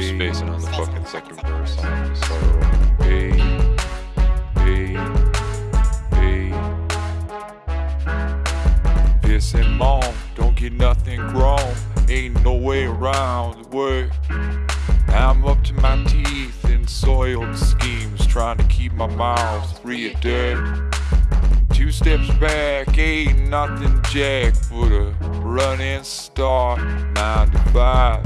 keep spacing on the fucking second verse. I'm just so, hey, hey, hey. Pissing mom, don't get nothing grown. Ain't no way around the way. I'm up to my teeth in soiled schemes, trying to keep my mouth free of dirt. Two steps back, ain't nothing jack but a running start. Nine to five,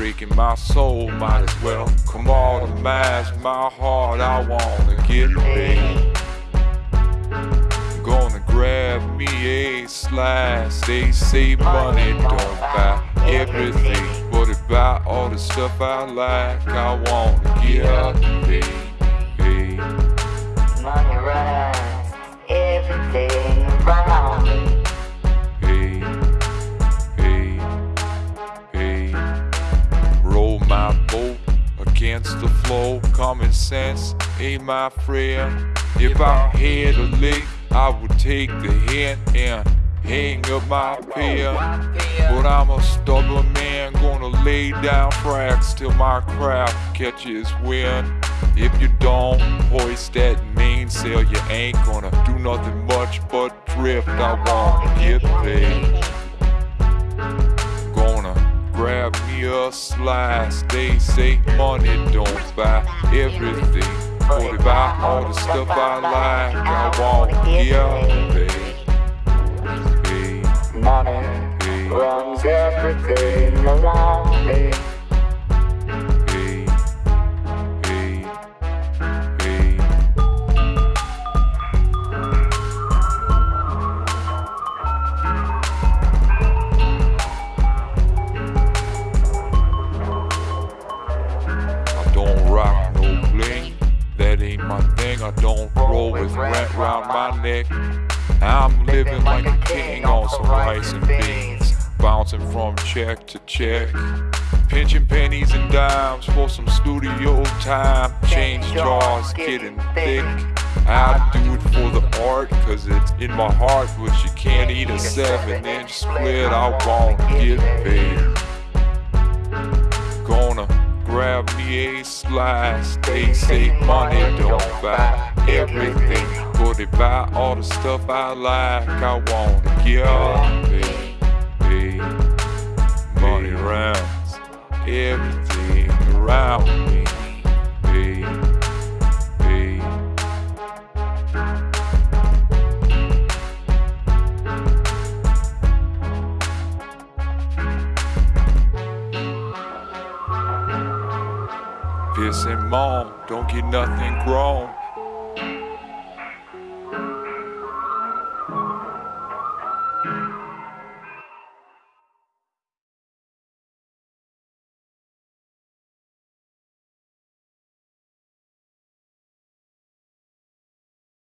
breaking my soul, might as well come on to mask my heart. I wanna get paid. Gonna grab me a slice. They say money don't buy everything, but it buy all the stuff I like. I wanna get paid. Against the flow. Common sense ain't my friend. If I had a lick, I would take the hint and hang up my pen. But I'm a stubborn man, gonna lay down tracks till my craft catches wind. If you don't hoist that mainsail, you ain't gonna do nothing much but drift. I wanna get paid. A slice. They say money don't buy everything. It buy all the stuff I like. I want yeah, babe. Money runs everything around me. Thing. I don't roll with rent round my neck. I'm living like a king on some rice and beans, bouncing from check to check. Pinching pennies and dimes for some studio time. Change jars getting thick. I do it for the art, cause it's in my heart, but you can't eat a seven inch split. I won't get paid. Grab me. They say money don't buy everything, but it buy all the stuff I like. I wanna give it, hey, money rounds everything around me. Pissing mom, don't get nothing grown.